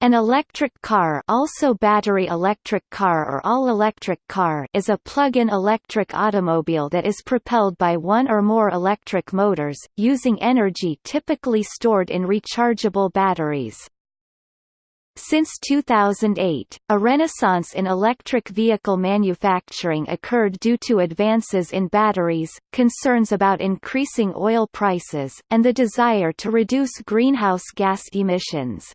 An electric car also battery electric car or all-electric car is a plug-in electric automobile that is propelled by one or more electric motors, using energy typically stored in rechargeable batteries. Since 2008, a renaissance in electric vehicle manufacturing occurred due to advances in batteries, concerns about increasing oil prices, and the desire to reduce greenhouse gas emissions.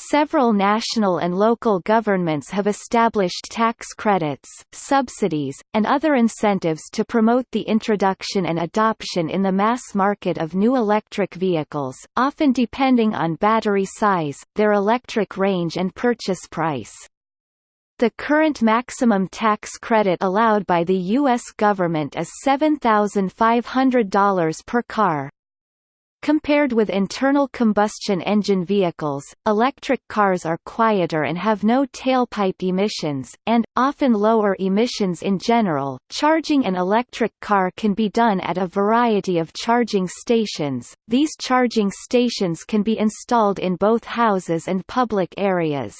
Several national and local governments have established tax credits, subsidies, and other incentives to promote the introduction and adoption in the mass market of new electric vehicles, often depending on battery size, their electric range and purchase price. The current maximum tax credit allowed by the U.S. government is $7,500 per car, Compared with internal combustion engine vehicles, electric cars are quieter and have no tailpipe emissions, and, often lower emissions in general. Charging an electric car can be done at a variety of charging stations. These charging stations can be installed in both houses and public areas.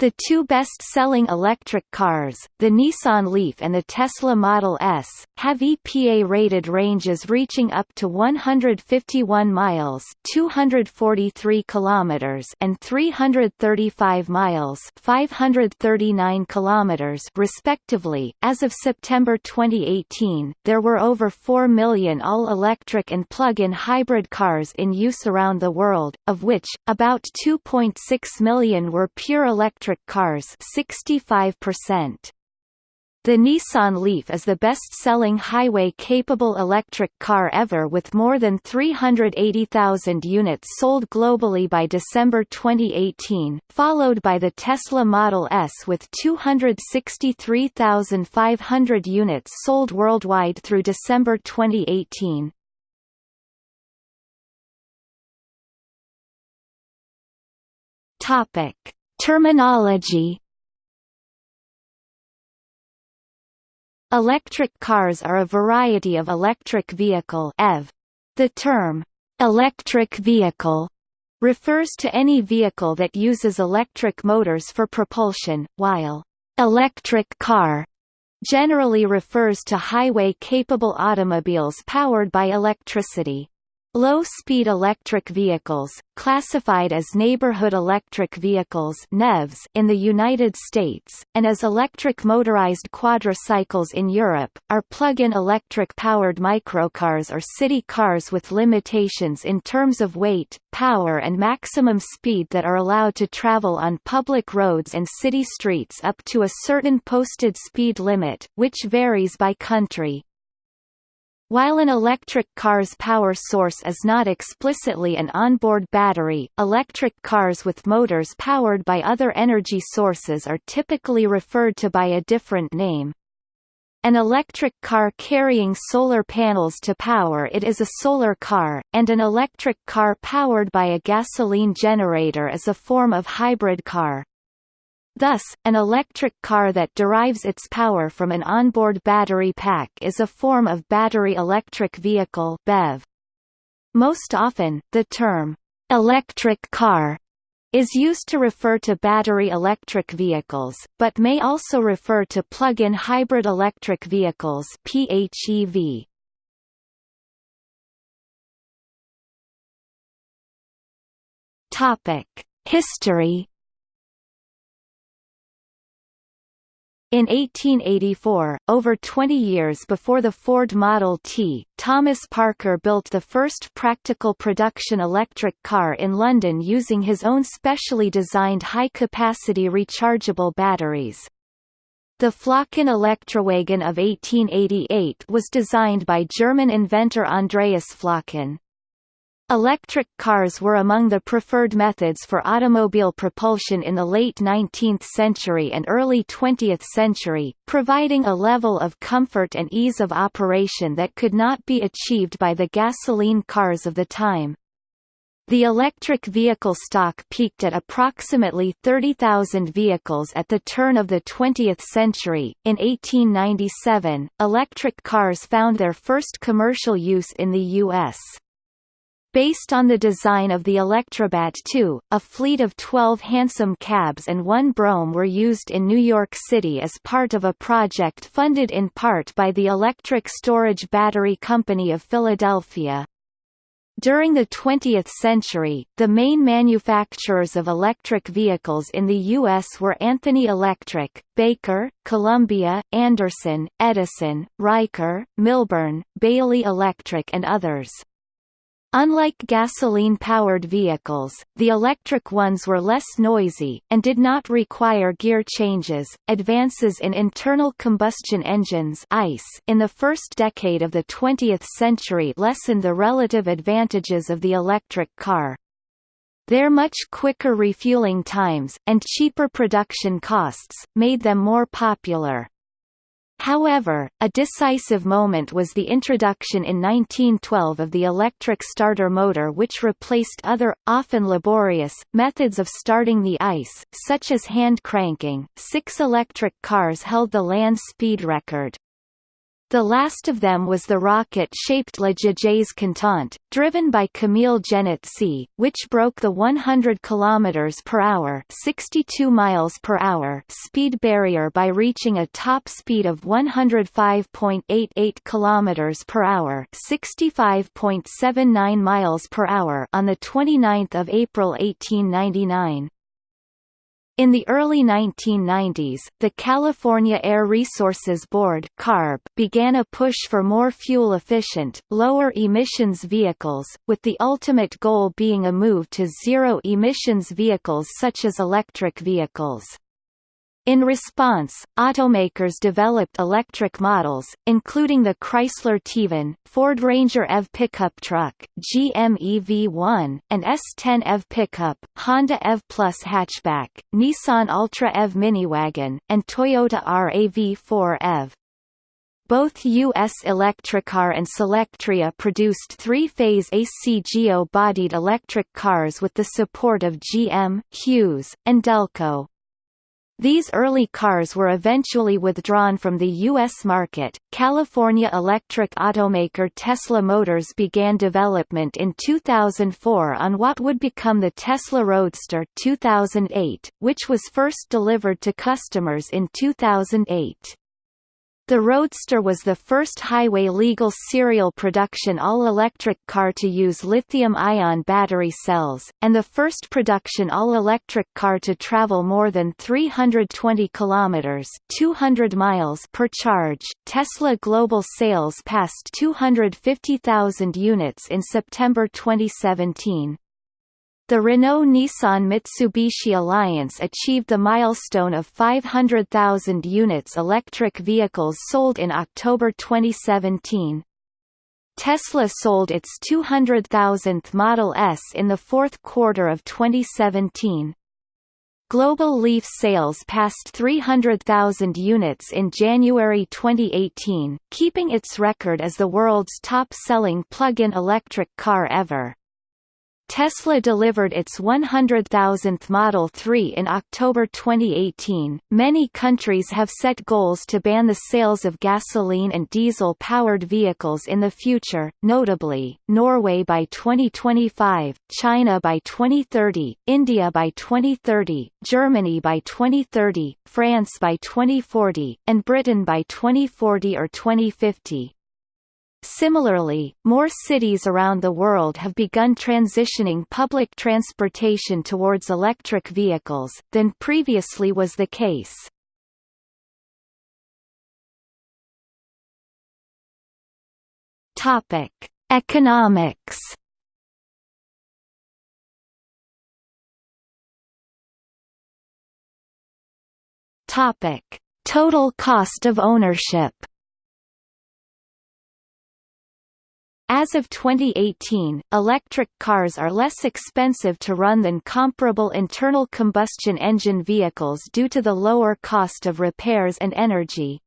The two best-selling electric cars, the Nissan Leaf and the Tesla Model S, have EPA-rated ranges reaching up to 151 miles (243 kilometers) and 335 miles (539 kilometers) respectively. As of September 2018, there were over 4 million all-electric and plug-in hybrid cars in use around the world, of which about 2.6 million were pure electric electric cars 65%. The Nissan Leaf is the best-selling highway-capable electric car ever with more than 380,000 units sold globally by December 2018, followed by the Tesla Model S with 263,500 units sold worldwide through December 2018. Topic: Terminology Electric cars are a variety of electric vehicle EV. The term, "'electric vehicle' refers to any vehicle that uses electric motors for propulsion, while "'electric car' generally refers to highway-capable automobiles powered by electricity. Low-speed electric vehicles, classified as neighborhood electric vehicles (NEVs) in the United States, and as electric motorized quadricycles in Europe, are plug-in electric-powered microcars or city cars with limitations in terms of weight, power and maximum speed that are allowed to travel on public roads and city streets up to a certain posted speed limit, which varies by country. While an electric car's power source is not explicitly an onboard battery, electric cars with motors powered by other energy sources are typically referred to by a different name. An electric car carrying solar panels to power it is a solar car, and an electric car powered by a gasoline generator is a form of hybrid car. Thus, an electric car that derives its power from an onboard battery pack is a form of battery electric vehicle BEV. Most often, the term, "'electric car' is used to refer to battery electric vehicles, but may also refer to plug-in hybrid electric vehicles PHEV. History In 1884, over 20 years before the Ford Model T, Thomas Parker built the first practical production electric car in London using his own specially designed high-capacity rechargeable batteries. The Flocken Elektrowagen of 1888 was designed by German inventor Andreas Flocken. Electric cars were among the preferred methods for automobile propulsion in the late 19th century and early 20th century, providing a level of comfort and ease of operation that could not be achieved by the gasoline cars of the time. The electric vehicle stock peaked at approximately 30,000 vehicles at the turn of the 20th century. In 1897, electric cars found their first commercial use in the U.S. Based on the design of the Electrobat II, a fleet of 12 hansom cabs and one Brougham were used in New York City as part of a project funded in part by the Electric Storage Battery Company of Philadelphia. During the 20th century, the main manufacturers of electric vehicles in the U.S. were Anthony Electric, Baker, Columbia, Anderson, Edison, Riker, Milburn, Bailey Electric and others. Unlike gasoline-powered vehicles, the electric ones were less noisy, and did not require gear changes. Advances in internal combustion engines (ICE) in the first decade of the 20th century lessened the relative advantages of the electric car. Their much quicker refueling times, and cheaper production costs, made them more popular. However, a decisive moment was the introduction in 1912 of the electric starter motor which replaced other, often laborious, methods of starting the ICE, such as hand cranking. Six electric cars held the land speed record. The last of them was the rocket-shaped Le Gégé Content, driven by Camille Jenatzy, which broke the 100 km per hour (62 miles per hour) speed barrier by reaching a top speed of 105.88 km per hour (65.79 miles per hour) on the 29th of April 1899. In the early 1990s, the California Air Resources Board (CARB) began a push for more fuel-efficient, lower-emissions vehicles, with the ultimate goal being a move to zero-emissions vehicles such as electric vehicles. In response, automakers developed electric models, including the Chrysler TEVan, Ford Ranger EV pickup truck, GM EV1, and S10 EV pickup, Honda EV Plus hatchback, Nissan Ultra EV miniwagon, and Toyota RAV4 EV. Both U.S. Electricar and Solectria produced three-phase AC geo-bodied electric cars with the support of GM, Hughes, and Delco. These early cars were eventually withdrawn from the U.S. market. California electric automaker Tesla Motors began development in 2004 on what would become the Tesla Roadster 2008, which was first delivered to customers in 2008. The Roadster was the first highway-legal serial production all-electric car to use lithium-ion battery cells, and the first production all-electric car to travel more than 320 kilometers (200 miles) per charge. Tesla global sales passed 250,000 units in September 2017. The Renault-Nissan-Mitsubishi alliance achieved the milestone of 500,000 units electric vehicles sold in October 2017. Tesla sold its 200,000th Model S in the fourth quarter of 2017. Global Leaf sales passed 300,000 units in January 2018, keeping its record as the world's top-selling plug-in electric car ever. Tesla delivered its 100,000th Model 3 in October 2018. Many countries have set goals to ban the sales of gasoline and diesel powered vehicles in the future, notably, Norway by 2025, China by 2030, India by 2030, Germany by 2030, France by 2040, and Britain by 2040 or 2050. Similarly, more cities around the world have begun transitioning public transportation towards electric vehicles, than previously was the case. Topic: Economics. Topic: Total cost of ownership. As of 2018, electric cars are less expensive to run than comparable internal combustion engine vehicles due to the lower cost of repairs and energy.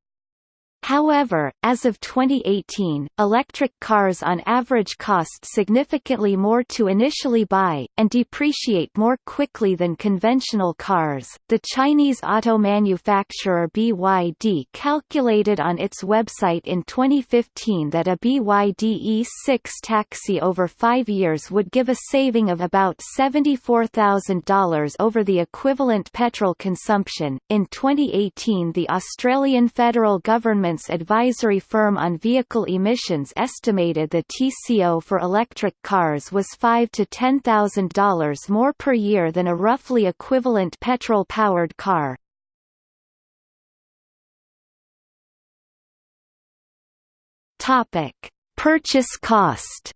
However, as of 2018, electric cars on average cost significantly more to initially buy, and depreciate more quickly than conventional cars. The Chinese auto manufacturer BYD calculated on its website in 2015 that a BYD E6 taxi over five years would give a saving of about $74,000 over the equivalent petrol consumption. In 2018, the Australian federal government advisory firm on vehicle emissions estimated the TCO for electric cars was 5 to $10,000 more per year than a roughly equivalent petrol-powered car. Purchase cost.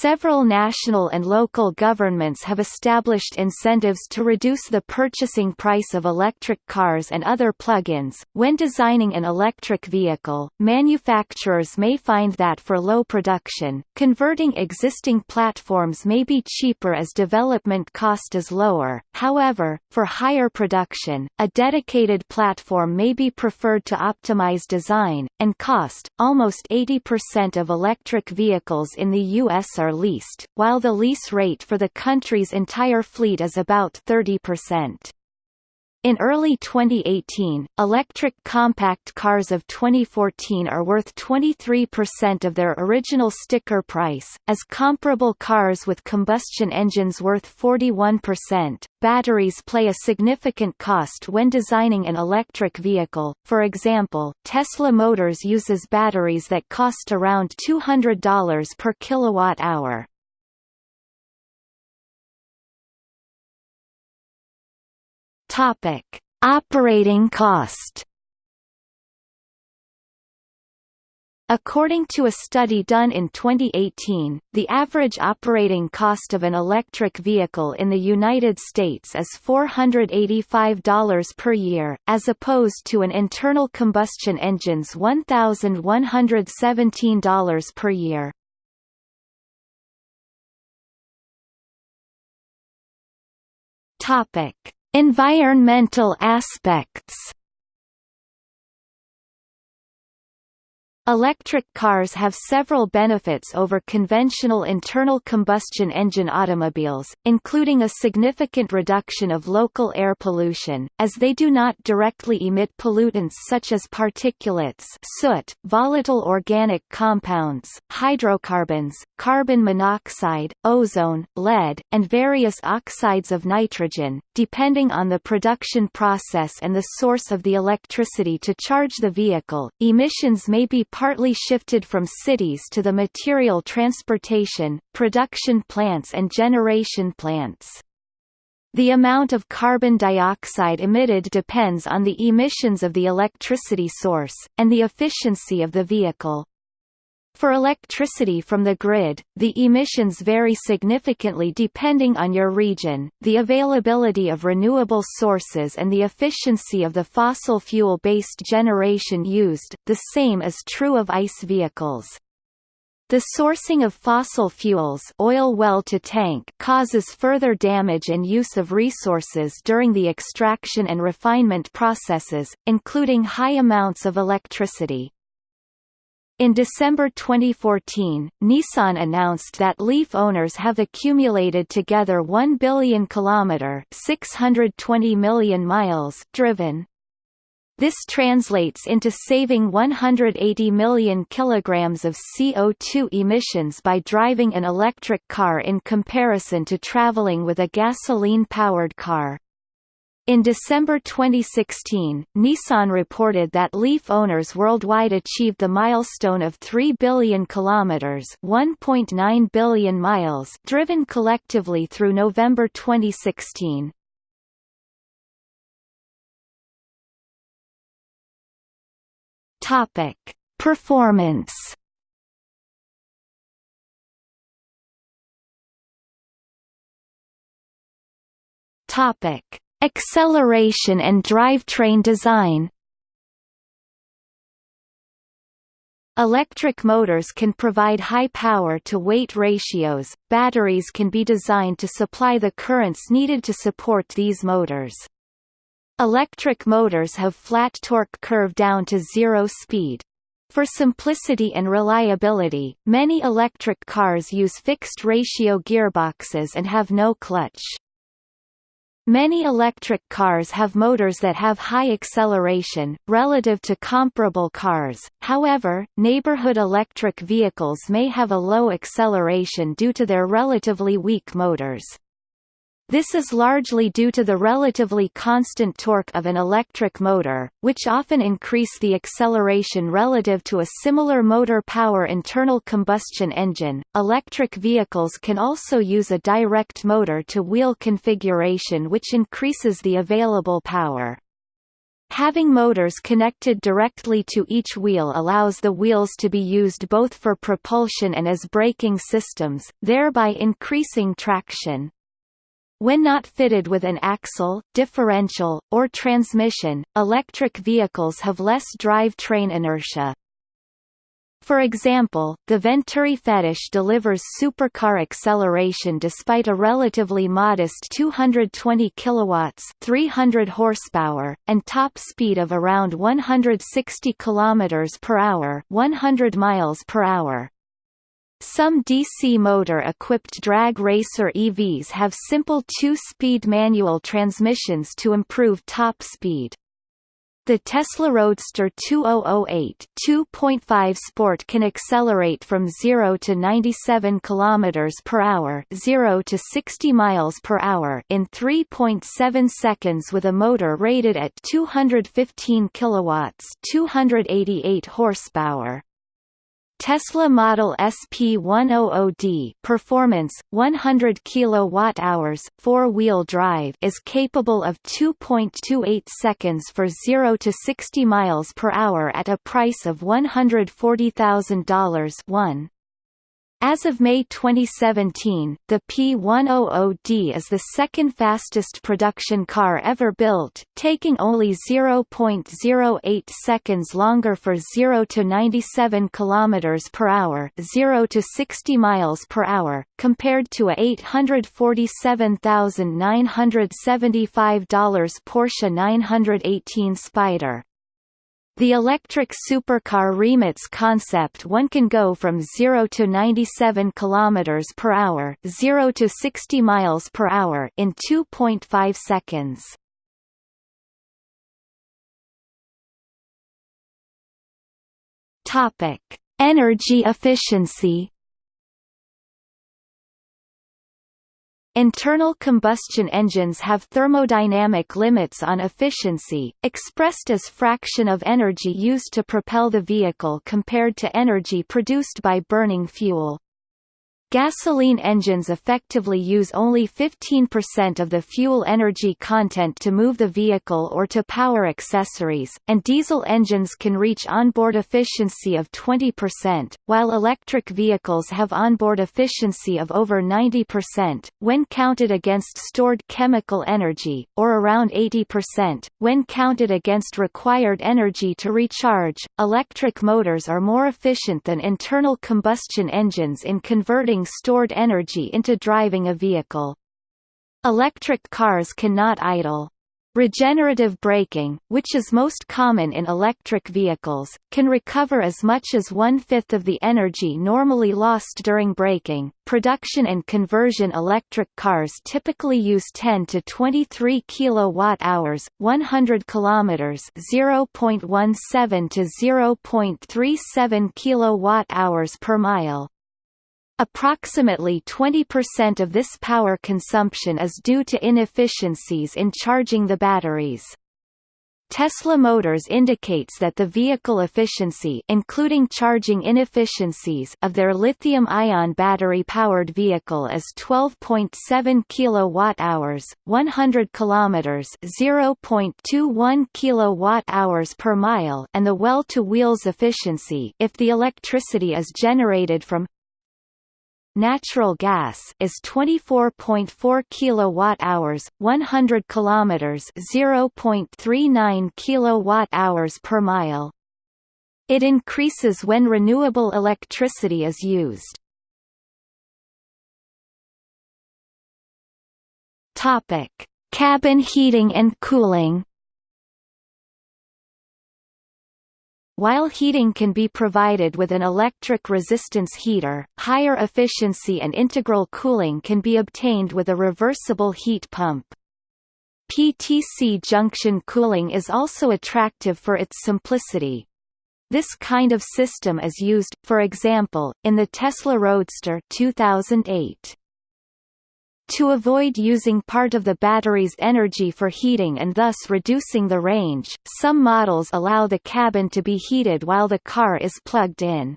Several national and local governments have established incentives to reduce the purchasing price of electric cars and other plug-ins. When designing an electric vehicle, manufacturers may find that for low production, converting existing platforms may be cheaper as development cost is lower. However, for higher production, a dedicated platform may be preferred to optimize design and cost. Almost 80% of electric vehicles in the US are are leased, while the lease rate for the country's entire fleet is about 30%. In early 2018, electric compact cars of 2014 are worth 23% of their original sticker price, as comparable cars with combustion engines worth 41%. Batteries play a significant cost when designing an electric vehicle. For example, Tesla Motors uses batteries that cost around $200 per kilowatt hour. Topic: Operating cost. According to a study done in 2018, the average operating cost of an electric vehicle in the United States is $485 per year, as opposed to an internal combustion engine's $1,117 per year. Topic: Environmental aspects Electric cars have several benefits over conventional internal combustion engine automobiles, including a significant reduction of local air pollution, as they do not directly emit pollutants such as particulates soot, volatile organic compounds, hydrocarbons, carbon monoxide, ozone, lead, and various oxides of nitrogen, depending on the production process and the source of the electricity to charge the vehicle. Emissions may be partly shifted from cities to the material transportation, production plants and generation plants. The amount of carbon dioxide emitted depends on the emissions of the electricity source, and the efficiency of the vehicle. For electricity from the grid, the emissions vary significantly depending on your region, the availability of renewable sources and the efficiency of the fossil fuel-based generation used, the same is true of ICE vehicles. The sourcing of fossil fuels oil well to tank causes further damage and use of resources during the extraction and refinement processes, including high amounts of electricity. In December 2014, Nissan announced that Leaf owners have accumulated together 1 billion kilometer (620 million miles) driven. This translates into saving 180 million kilograms of CO2 emissions by driving an electric car in comparison to traveling with a gasoline-powered car. In December 2016, Nissan reported that Leaf owners worldwide achieved the milestone of 3 billion kilometers, 1.9 billion miles driven collectively through November 2016. Topic: Performance. Topic: Acceleration and drivetrain design Electric motors can provide high power-to-weight ratios, batteries can be designed to supply the currents needed to support these motors. Electric motors have flat torque curve down to zero speed. For simplicity and reliability, many electric cars use fixed ratio gearboxes and have no clutch. Many electric cars have motors that have high acceleration, relative to comparable cars, however, neighborhood electric vehicles may have a low acceleration due to their relatively weak motors. This is largely due to the relatively constant torque of an electric motor, which often increase the acceleration relative to a similar motor power internal combustion engine. Electric vehicles can also use a direct motor to wheel configuration which increases the available power. Having motors connected directly to each wheel allows the wheels to be used both for propulsion and as braking systems, thereby increasing traction. When not fitted with an axle, differential, or transmission, electric vehicles have less drive-train inertia. For example, the Venturi Fetish delivers supercar acceleration despite a relatively modest 220 kilowatts, 300 horsepower, and top speed of around 160 kilometers per hour, 100 miles per hour. Some DC motor-equipped drag racer EVs have simple two-speed manual transmissions to improve top speed. The Tesla Roadster 2008 2.5 Sport can accelerate from 0 to 97 km per hour, 0 to 60 miles per hour in 3.7 seconds with a motor rated at 215 kilowatts, 288 horsepower. Tesla Model SP100D performance 100 kWh four-wheel drive is capable of 2.28 seconds for 0 to 60 miles per hour at a price of $140,000 1 as of May 2017, the P100D is the second fastest production car ever built, taking only 0.08 seconds longer for 0 to 97 km per hour, 0 to 60 miles per hour, compared to a $847,975 Porsche 918 Spyder. The electric supercar Rimac concept one can go from 0 to 97 km per hour, 0 to 60 miles per hour in 2.5 seconds. Topic: Energy efficiency Internal combustion engines have thermodynamic limits on efficiency, expressed as fraction of energy used to propel the vehicle compared to energy produced by burning fuel. Gasoline engines effectively use only 15% of the fuel energy content to move the vehicle or to power accessories, and diesel engines can reach onboard efficiency of 20%, while electric vehicles have onboard efficiency of over 90%, when counted against stored chemical energy, or around 80%, when counted against required energy to recharge. Electric motors are more efficient than internal combustion engines in converting stored energy into driving a vehicle. Electric cars cannot idle. Regenerative braking, which is most common in electric vehicles, can recover as much as one-fifth of the energy normally lost during braking. Production and conversion electric cars typically use 10 to 23 kilowatt-hours, 100 kilometers, 0.17 to 0.37 kilowatt-hours per mile. Approximately 20% of this power consumption is due to inefficiencies in charging the batteries. Tesla Motors indicates that the vehicle efficiency including charging inefficiencies of their lithium-ion battery-powered vehicle is 12.7 kWh, 100 km, 0.21 kWh per mile, and the well-to-wheels efficiency if the electricity is generated from natural gas is 24.4 kilowatt-hours, 100 kilometers, 0.39 kilowatt-hours per mile. It increases when renewable electricity is used. Topic: Cabin heating and cooling. While heating can be provided with an electric resistance heater, higher efficiency and integral cooling can be obtained with a reversible heat pump. PTC junction cooling is also attractive for its simplicity. This kind of system is used, for example, in the Tesla Roadster 2008. To avoid using part of the battery's energy for heating and thus reducing the range, some models allow the cabin to be heated while the car is plugged in.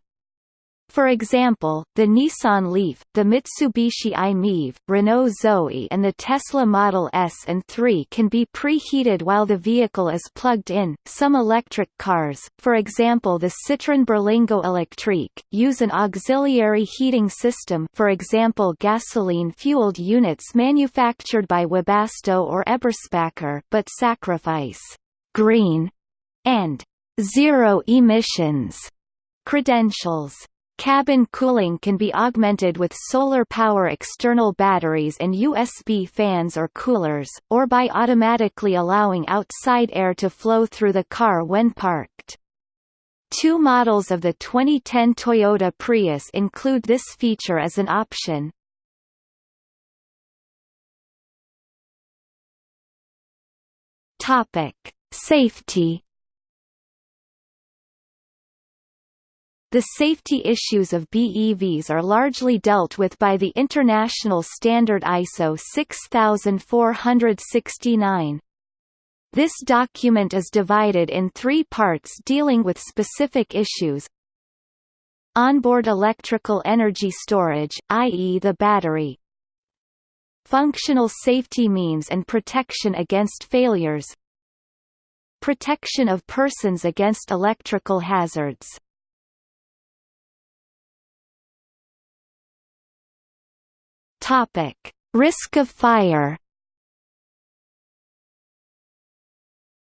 For example, the Nissan Leaf, the Mitsubishi i-MiEV, Renault Zoe and the Tesla Model S and 3 can be preheated while the vehicle is plugged in. Some electric cars, for example the Citroën Berlingo Electrique, use an auxiliary heating system for example gasoline-fueled units manufactured by Webasto or Eberspacher but sacrifice «green» and «zero emissions» credentials. Cabin cooling can be augmented with solar power external batteries and USB fans or coolers, or by automatically allowing outside air to flow through the car when parked. Two models of the 2010 Toyota Prius include this feature as an option. Safety The safety issues of BEVs are largely dealt with by the international standard ISO 6469. This document is divided in three parts dealing with specific issues Onboard electrical energy storage, i.e. the battery Functional safety means and protection against failures Protection of persons against electrical hazards Topic: Risk of fire.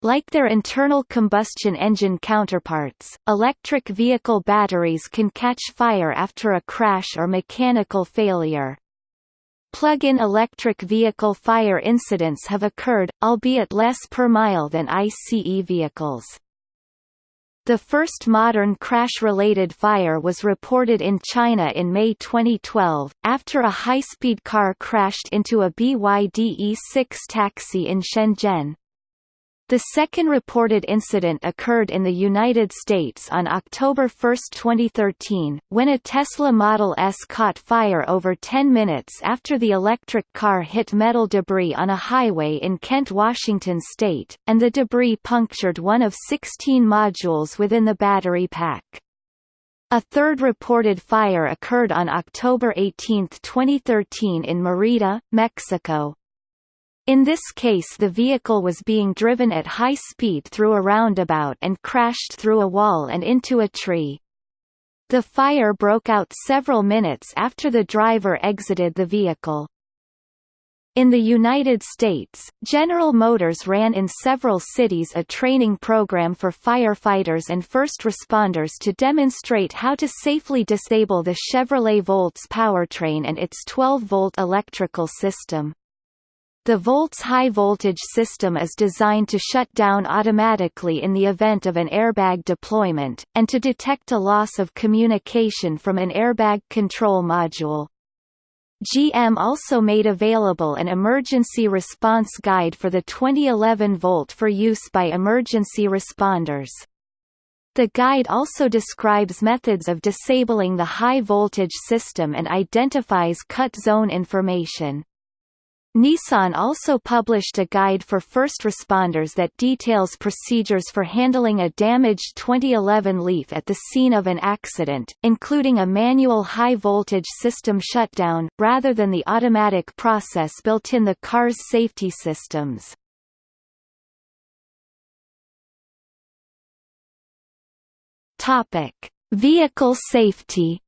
Like their internal combustion engine counterparts, electric vehicle batteries can catch fire after a crash or mechanical failure. Plug-in electric vehicle fire incidents have occurred, albeit less per mile than ICE vehicles. The first modern crash-related fire was reported in China in May 2012, after a high-speed car crashed into a BYD E6 taxi in Shenzhen. The second reported incident occurred in the United States on October 1, 2013, when a Tesla Model S caught fire over 10 minutes after the electric car hit metal debris on a highway in Kent, Washington state, and the debris punctured one of 16 modules within the battery pack. A third reported fire occurred on October 18, 2013 in Merida, Mexico, in this case the vehicle was being driven at high speed through a roundabout and crashed through a wall and into a tree. The fire broke out several minutes after the driver exited the vehicle. In the United States, General Motors ran in several cities a training program for firefighters and first responders to demonstrate how to safely disable the Chevrolet Volts powertrain and its 12-volt electrical system. The Volts high-voltage system is designed to shut down automatically in the event of an airbag deployment, and to detect a loss of communication from an airbag control module. GM also made available an emergency response guide for the 2011 Volt for use by emergency responders. The guide also describes methods of disabling the high-voltage system and identifies cut zone information. Nissan also published a guide for first responders that details procedures for handling a damaged 2011 Leaf at the scene of an accident, including a manual high-voltage system shutdown, rather than the automatic process built in the car's safety systems. Vehicle safety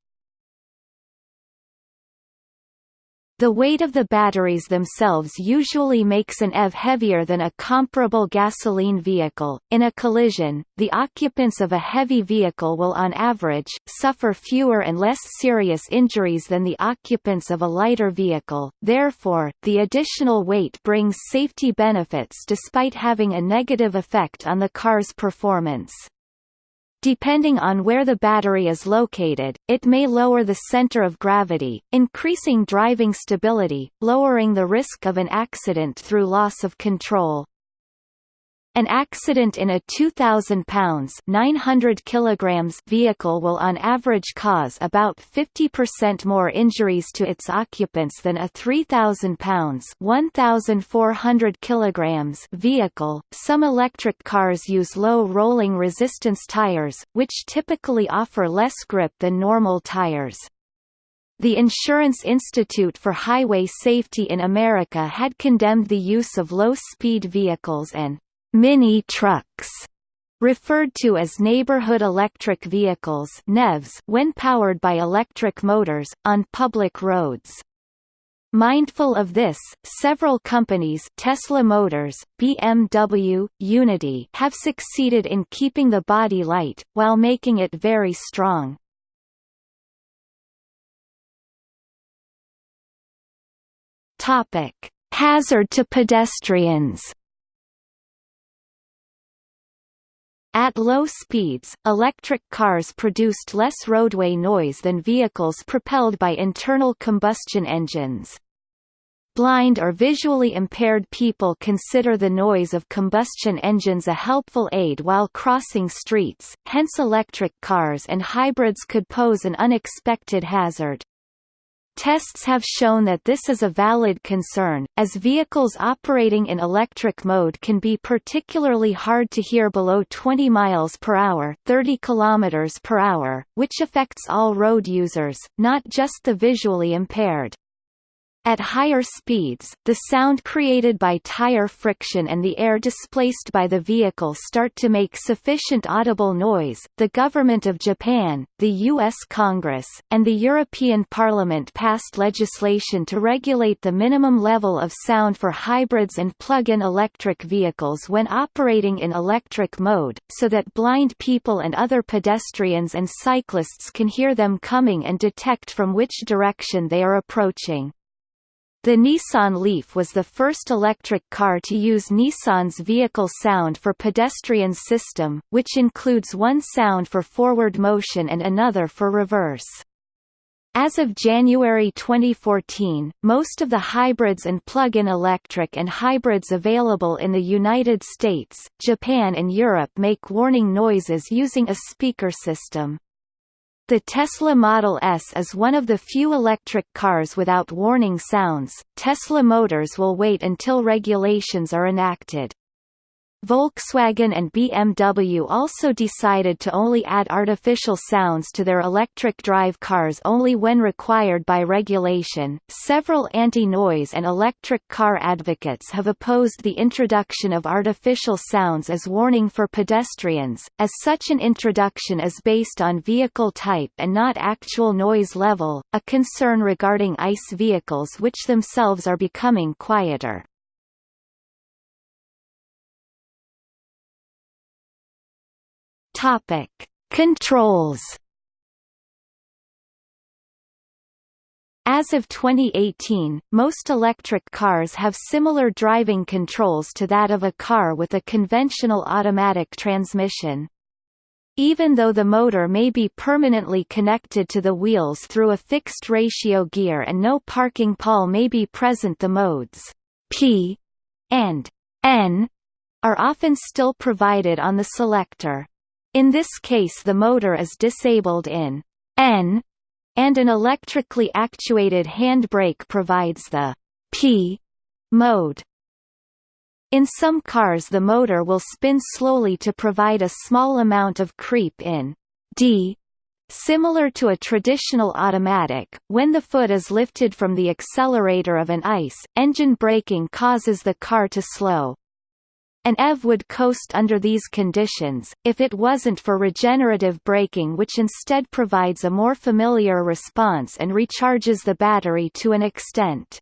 The weight of the batteries themselves usually makes an EV heavier than a comparable gasoline vehicle. In a collision, the occupants of a heavy vehicle will on average suffer fewer and less serious injuries than the occupants of a lighter vehicle. Therefore, the additional weight brings safety benefits despite having a negative effect on the car's performance. Depending on where the battery is located, it may lower the center of gravity, increasing driving stability, lowering the risk of an accident through loss of control. An accident in a 2,000 pounds 900 kilograms vehicle will on average cause about 50% more injuries to its occupants than a 3,000 pounds 1,400 kilograms vehicle. Some electric cars use low rolling resistance tires, which typically offer less grip than normal tires. The Insurance Institute for Highway Safety in America had condemned the use of low-speed vehicles and mini trucks referred to as neighborhood electric vehicles NEVs when powered by electric motors, on public roads. Mindful of this, several companies Tesla Motors, BMW, Uniti have succeeded in keeping the body light, while making it very strong. Hazard to pedestrians At low speeds, electric cars produced less roadway noise than vehicles propelled by internal combustion engines. Blind or visually impaired people consider the noise of combustion engines a helpful aid while crossing streets, hence electric cars and hybrids could pose an unexpected hazard. Tests have shown that this is a valid concern, as vehicles operating in electric mode can be particularly hard to hear below 20 miles per hour, 30 kilometers per hour, which affects all road users, not just the visually impaired. At higher speeds, the sound created by tire friction and the air displaced by the vehicle start to make sufficient audible noise. The government of Japan, the US Congress, and the European Parliament passed legislation to regulate the minimum level of sound for hybrids and plug-in electric vehicles when operating in electric mode, so that blind people and other pedestrians and cyclists can hear them coming and detect from which direction they are approaching. The Nissan Leaf was the first electric car to use Nissan's vehicle sound for pedestrians system, which includes one sound for forward motion and another for reverse. As of January 2014, most of the hybrids and plug-in electric and hybrids available in the United States, Japan and Europe make warning noises using a speaker system. The Tesla Model S is one of the few electric cars without warning sounds. Tesla Motors will wait until regulations are enacted. Volkswagen and BMW also decided to only add artificial sounds to their electric drive cars only when required by regulation. Several anti-noise and electric car advocates have opposed the introduction of artificial sounds as warning for pedestrians, as such an introduction is based on vehicle type and not actual noise level, a concern regarding ICE vehicles which themselves are becoming quieter. Topic: Controls. As of 2018, most electric cars have similar driving controls to that of a car with a conventional automatic transmission. Even though the motor may be permanently connected to the wheels through a fixed ratio gear and no parking pawl may be present the modes P and N are often still provided on the selector. In this case the motor is disabled in N, and an electrically actuated handbrake provides the P mode. In some cars the motor will spin slowly to provide a small amount of creep in D. Similar to a traditional automatic, when the foot is lifted from the accelerator of an ICE, engine braking causes the car to slow. An EV would coast under these conditions, if it wasn't for regenerative braking which instead provides a more familiar response and recharges the battery to an extent.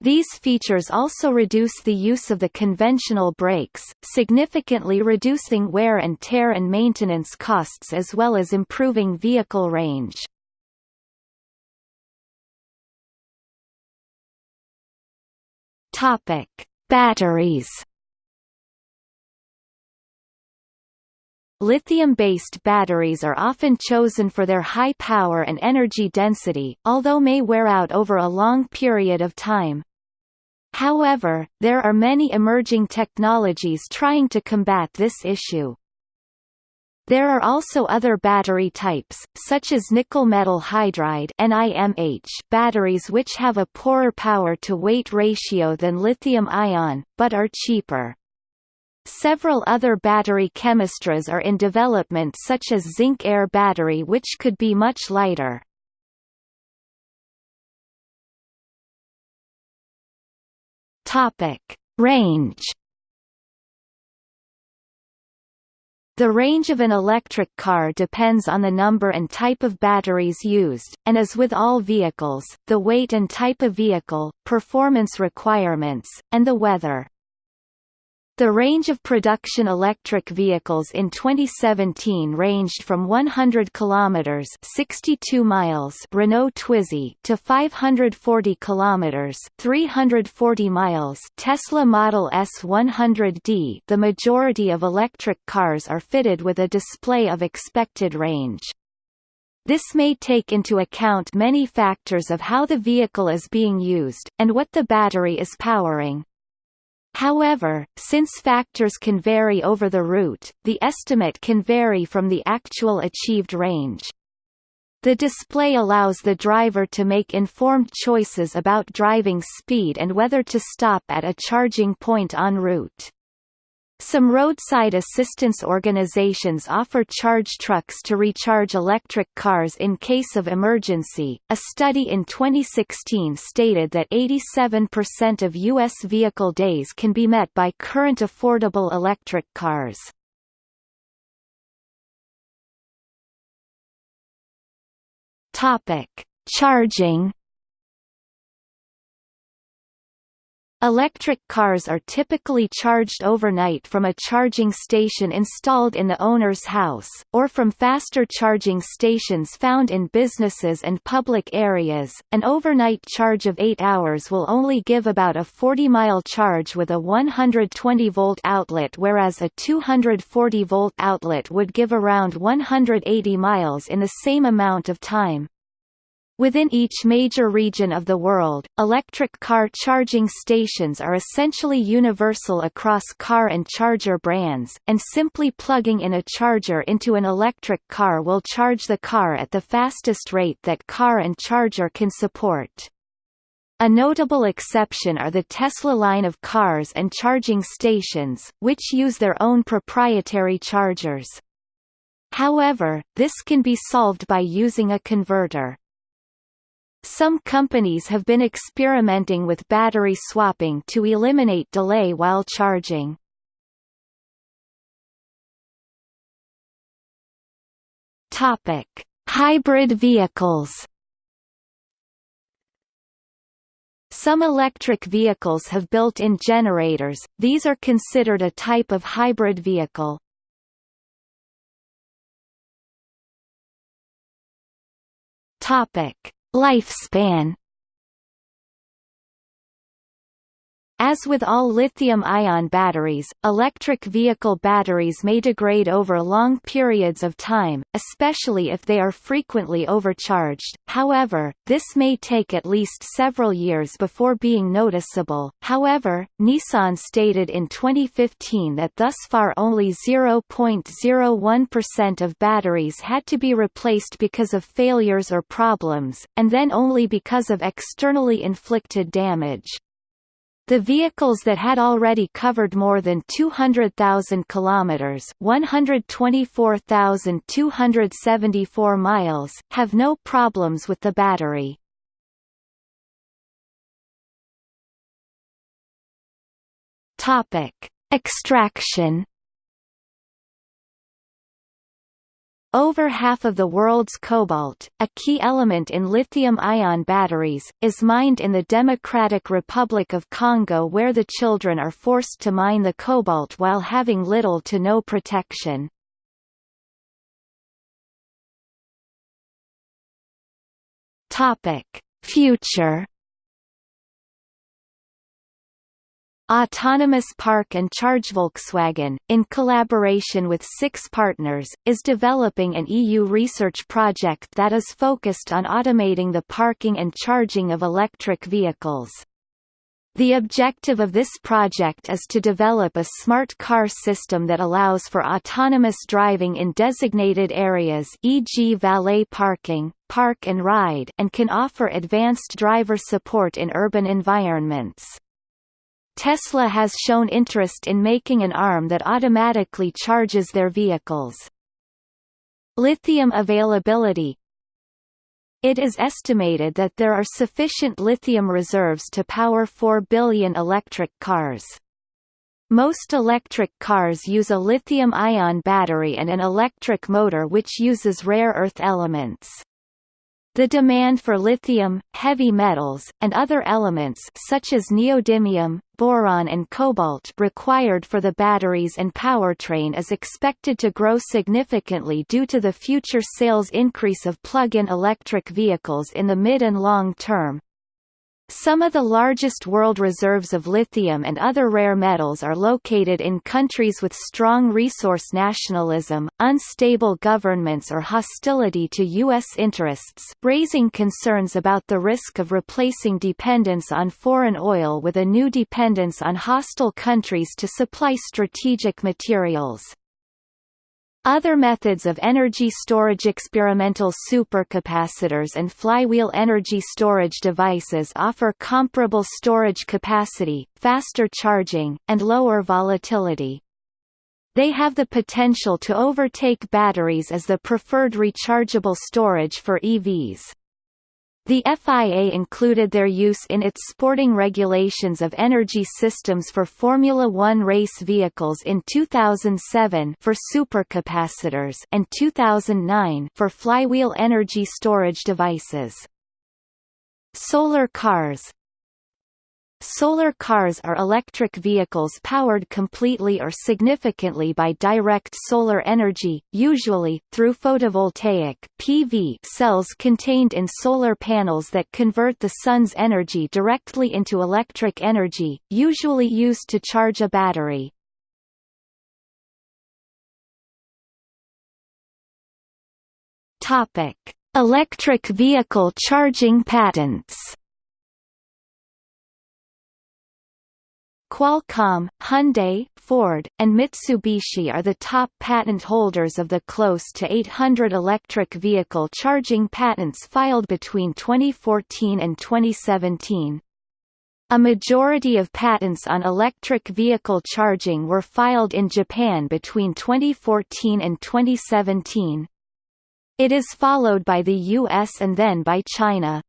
These features also reduce the use of the conventional brakes, significantly reducing wear and tear and maintenance costs as well as improving vehicle range. Topic: Batteries Lithium-based batteries are often chosen for their high power and energy density, although may wear out over a long period of time. However, there are many emerging technologies trying to combat this issue. There are also other battery types, such as nickel metal hydride batteries which have a poorer power-to-weight ratio than lithium-ion, but are cheaper. Several other battery chemistries are in development such as zinc-air battery which could be much lighter. Range. The range of an electric car depends on the number and type of batteries used, and as with all vehicles, the weight and type of vehicle, performance requirements, and the weather. The range of production electric vehicles in 2017 ranged from 100 kilometers (62 miles) Renault Twizy to 540 kilometers (340 miles) Tesla Model S 100D. The majority of electric cars are fitted with a display of expected range. This may take into account many factors of how the vehicle is being used, and what the battery is powering. However, since factors can vary over the route, the estimate can vary from the actual achieved range. The display allows the driver to make informed choices about driving speed and whether to stop at a charging point en route. Some roadside assistance organizations offer charge trucks to recharge electric cars in case of emergency. A study in 2016 stated that 87% of U.S. vehicle days can be met by current affordable electric cars. Topic: Charging Electric cars are typically charged overnight from a charging station installed in the owner's house, or from faster charging stations found in businesses and public areas. An overnight charge of 8 hours will only give about a 40 mile charge with a 120 volt outlet, whereas a 240 volt outlet would give around 180 miles in the same amount of time. Within each major region of the world, electric car charging stations are essentially universal across car and charger brands, and simply plugging in a charger into an electric car will charge the car at the fastest rate that car and charger can support. A notable exception are the Tesla line of cars and charging stations, which use their own proprietary chargers. However, this can be solved by using a converter. Some companies have been experimenting with battery swapping to eliminate delay while charging. Topic: Hybrid vehicles. Some electric vehicles have built-in generators, these are considered a type of hybrid vehicle. Topic: Lifespan As with all lithium-ion batteries, electric vehicle batteries may degrade over long periods of time, especially if they are frequently overcharged. However, this may take at least several years before being noticeable. However, Nissan stated in 2015 that thus far only 0.01% of batteries had to be replaced because of failures or problems, and then only because of externally inflicted damage. The vehicles that had already covered more than 200,000 kilometers, 124,274 miles, have no problems with the battery. Topic: Extraction Over half of the world's cobalt, a key element in lithium-ion batteries, is mined in the Democratic Republic of Congo where the children are forced to mine the cobalt while having little to no protection. Future Autonomous Park and Charge Volkswagen, in collaboration with six partners, is developing an EU research project that is focused on automating the parking and charging of electric vehicles. The objective of this project is to develop a smart car system that allows for autonomous driving in designated areas e.g. valet parking, park and ride and can offer advanced driver support in urban environments. Tesla has shown interest in making an arm that automatically charges their vehicles. Lithium availability It is estimated that there are sufficient lithium reserves to power 4 billion electric cars. Most electric cars use a lithium-ion battery and an electric motor which uses rare earth elements. The demand for lithium, heavy metals, and other elements such as neodymium, boron and cobalt required for the batteries and powertrain is expected to grow significantly due to the future sales increase of plug-in electric vehicles in the mid and long term, some of the largest world reserves of lithium and other rare metals are located in countries with strong resource nationalism, unstable governments or hostility to U.S. interests, raising concerns about the risk of replacing dependence on foreign oil with a new dependence on hostile countries to supply strategic materials. Other methods of energy storage experimental supercapacitors and flywheel energy storage devices offer comparable storage capacity, faster charging, and lower volatility. They have the potential to overtake batteries as the preferred rechargeable storage for EVs. The FIA included their use in its sporting regulations of energy systems for Formula One race vehicles in 2007 for supercapacitors and 2009 for flywheel energy storage devices. Solar cars Solar cars are electric vehicles powered completely or significantly by direct solar energy, usually, through photovoltaic PV cells contained in solar panels that convert the sun's energy directly into electric energy, usually used to charge a battery. Electric vehicle charging patents Qualcomm, Hyundai, Ford, and Mitsubishi are the top patent holders of the close to 800 electric vehicle charging patents filed between 2014 and 2017. A majority of patents on electric vehicle charging were filed in Japan between 2014 and 2017. It is followed by the US and then by China.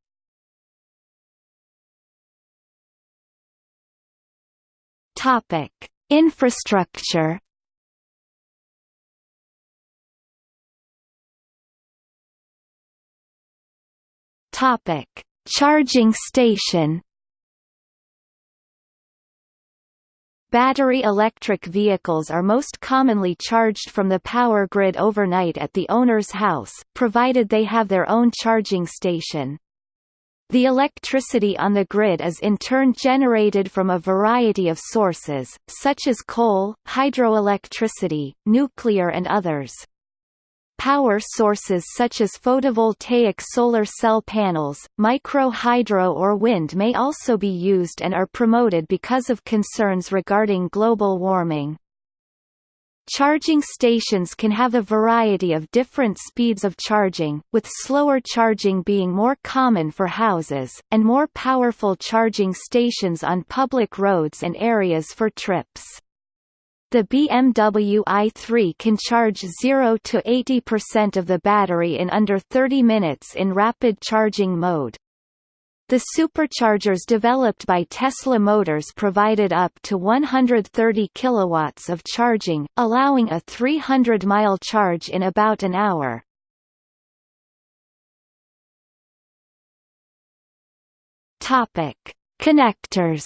Topic: Infrastructure. Topic: Charging station. Battery electric vehicles are most commonly charged from the power grid overnight at the owner's house, provided they have their own charging station. The electricity on the grid is in turn generated from a variety of sources, such as coal, hydroelectricity, nuclear and others. Power sources such as photovoltaic solar cell panels, micro-hydro or wind may also be used and are promoted because of concerns regarding global warming. Charging stations can have a variety of different speeds of charging, with slower charging being more common for houses, and more powerful charging stations on public roads and areas for trips. The BMW i3 can charge 0 to 80% of the battery in under 30 minutes in rapid charging mode. The superchargers developed by Tesla Motors provided up to 130 kilowatts of charging, allowing a 300-mile charge in about an hour. Topic: Connectors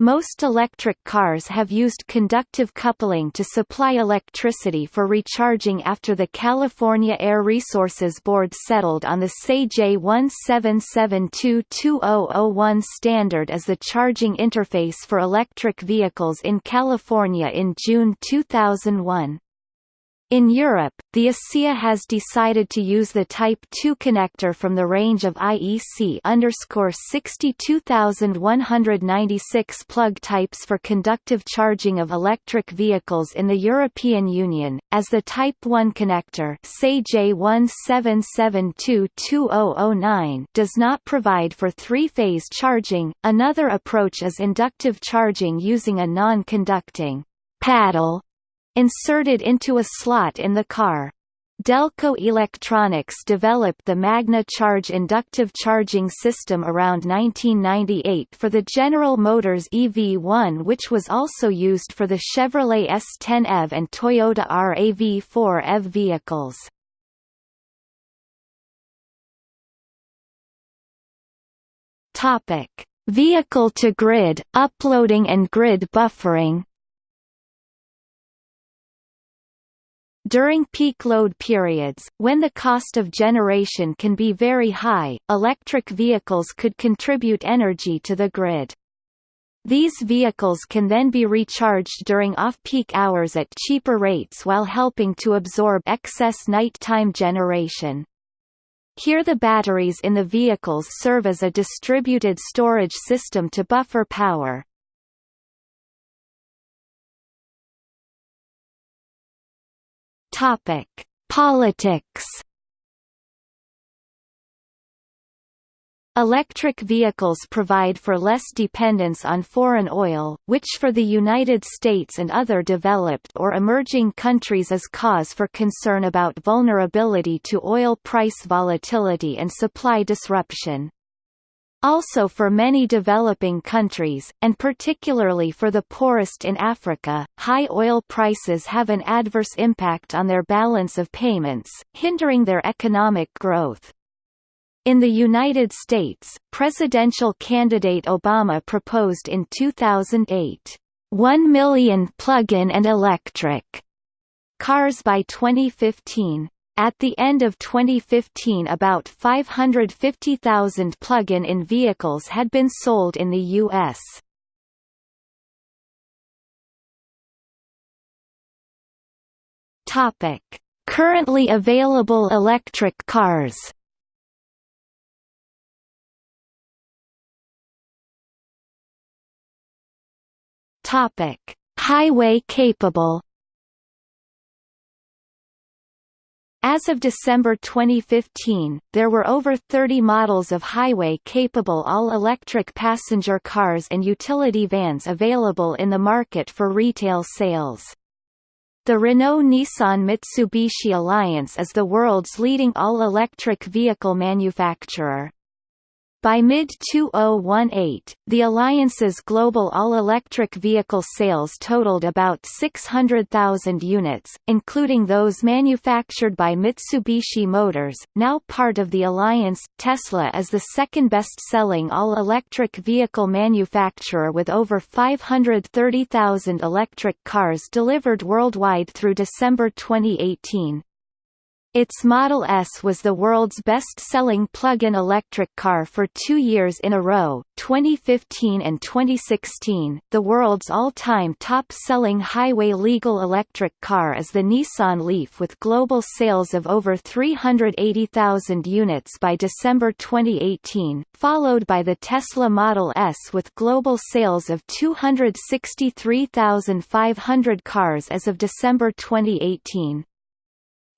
Most electric cars have used conductive coupling to supply electricity for recharging after the California Air Resources Board settled on the SAE J17722001 standard as the charging interface for electric vehicles in California in June 2001. In Europe, the ACEA has decided to use the Type 2 connector from the range of IEC 62196 plug types for conductive charging of electric vehicles in the European Union, as the Type 1 connector J17722009 does not provide for three-phase charging. Another approach is inductive charging using a non-conducting paddle inserted into a slot in the car. Delco Electronics developed the Magna Charge inductive charging system around 1998 for the General Motors EV1 which was also used for the Chevrolet S10 EV and Toyota RAV4 EV vehicles. Vehicle-to-grid, uploading and grid buffering During peak load periods, when the cost of generation can be very high, electric vehicles could contribute energy to the grid. These vehicles can then be recharged during off-peak hours at cheaper rates while helping to absorb excess nighttime generation. Here the batteries in the vehicles serve as a distributed storage system to buffer power. Topic: Politics. Electric vehicles provide for less dependence on foreign oil, which for the United States and other developed or emerging countries is cause for concern about vulnerability to oil price volatility and supply disruption. Also for many developing countries, and particularly for the poorest in Africa, high oil prices have an adverse impact on their balance of payments, hindering their economic growth. In the United States, presidential candidate Obama proposed in 2008, 1 million plug-in and electric cars by 2015. At the end of 2015 about 550,000 plug-in in vehicles had been sold in the U.S. Currently available electric cars. Highway capable. As of December 2015, there were over 30 models of highway-capable all-electric passenger cars and utility vans available in the market for retail sales. The Renault-Nissan-Mitsubishi Alliance is the world's leading all-electric vehicle manufacturer. By mid-2018, the alliance's global all-electric vehicle sales totaled about 600,000 units, including those manufactured by Mitsubishi Motors, now part of the alliance. Tesla is the second best-selling all-electric vehicle manufacturer with over 530,000 electric cars delivered worldwide through December 2018. Its Model S was the world's best-selling plug-in electric car for two years in a row, 2015 and 2016. The world's all-time top-selling highway-legal electric car is the Nissan Leaf with global sales of over 380,000 units by December 2018, followed by the Tesla Model S with global sales of 263,500 cars as of December 2018.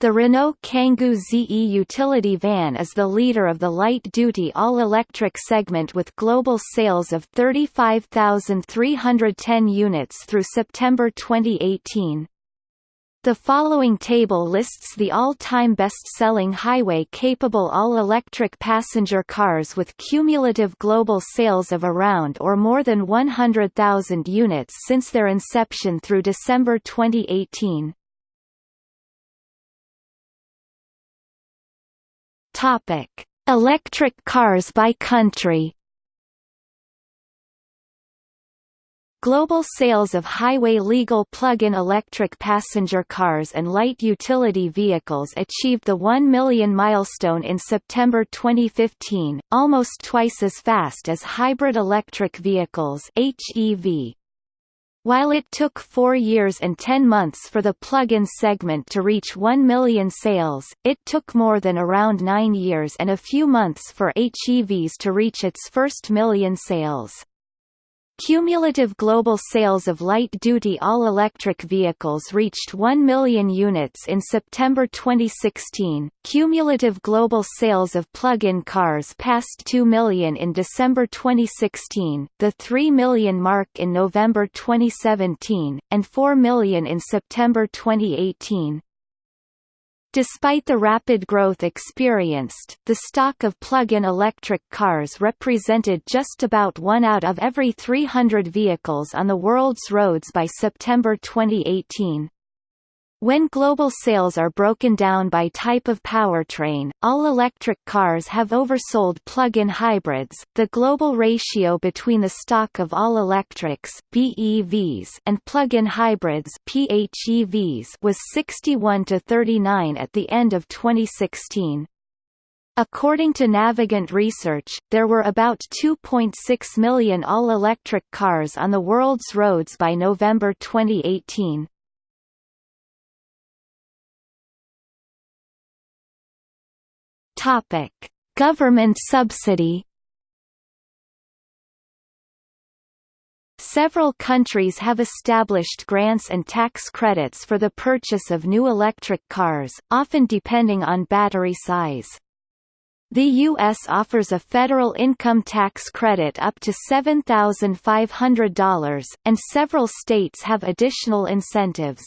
The Renault Kangoo ZE utility van is the leader of the light-duty all-electric segment with global sales of 35,310 units through September 2018. The following table lists the all-time best-selling highway-capable all-electric passenger cars with cumulative global sales of around or more than 100,000 units since their inception through December 2018. Topic: Electric cars by country. Global sales of highway legal plug-in electric passenger cars and light utility vehicles achieved the 1 million milestone in September 2015, almost twice as fast as hybrid electric vehicles HEV. While it took four years and ten months for the plug-in segment to reach 1 million sales, it took more than around nine years and a few months for HEVs to reach its first million sales. Cumulative global sales of light-duty all-electric vehicles reached 1 million units in September 2016. Cumulative global sales of plug-in cars passed 2 million in December 2016, the 3 million mark in November 2017, and 4 million in September 2018. Despite the rapid growth experienced, the stock of plug-in electric cars represented just about one out of every 300 vehicles on the world's roads by September 2018. When global sales are broken down by type of powertrain, all-electric cars have oversold plug-in hybrids. The global ratio between the stock of all-electrics (BEVs) and plug-in hybrids (PHEVs) was 61 to 39 at the end of 2016. According to Navigant Research, there were about 2.6 million all-electric cars on the world's roads by November 2018. Topic: Government subsidy. Several countries have established grants and tax credits for the purchase of new electric cars, often depending on battery size. The U.S. offers a federal income tax credit up to $7,500, and several states have additional incentives.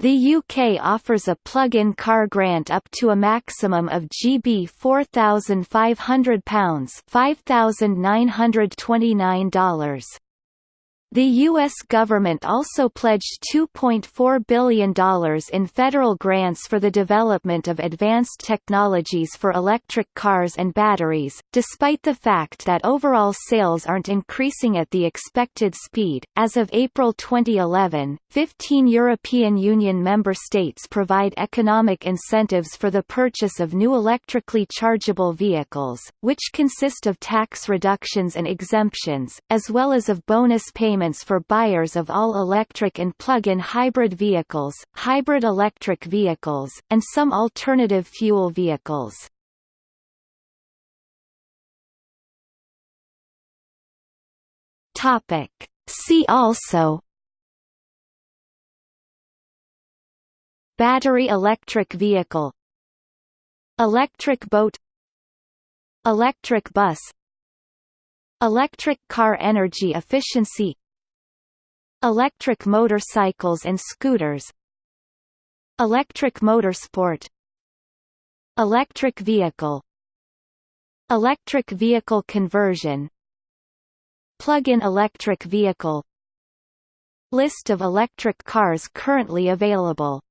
The UK offers a plug-in car grant up to a maximum of GB £4,500 $5,929. The U.S. government also pledged $2.4 billion in federal grants for the development of advanced technologies for electric cars and batteries, despite the fact that overall sales aren't increasing at the expected speed. As of April 2011, 15 European Union member states provide economic incentives for the purchase of new electrically chargeable vehicles, which consist of tax reductions and exemptions, as well as of bonus payments payments for buyers of all-electric and plug-in hybrid vehicles, hybrid electric vehicles, and some alternative fuel vehicles. Topic. See also Battery electric vehicle Electric boat Electric bus Electric car energy efficiency Electric motorcycles and scooters Electric motorsport Electric vehicle Electric vehicle conversion Plug-in electric vehicle List of electric cars currently available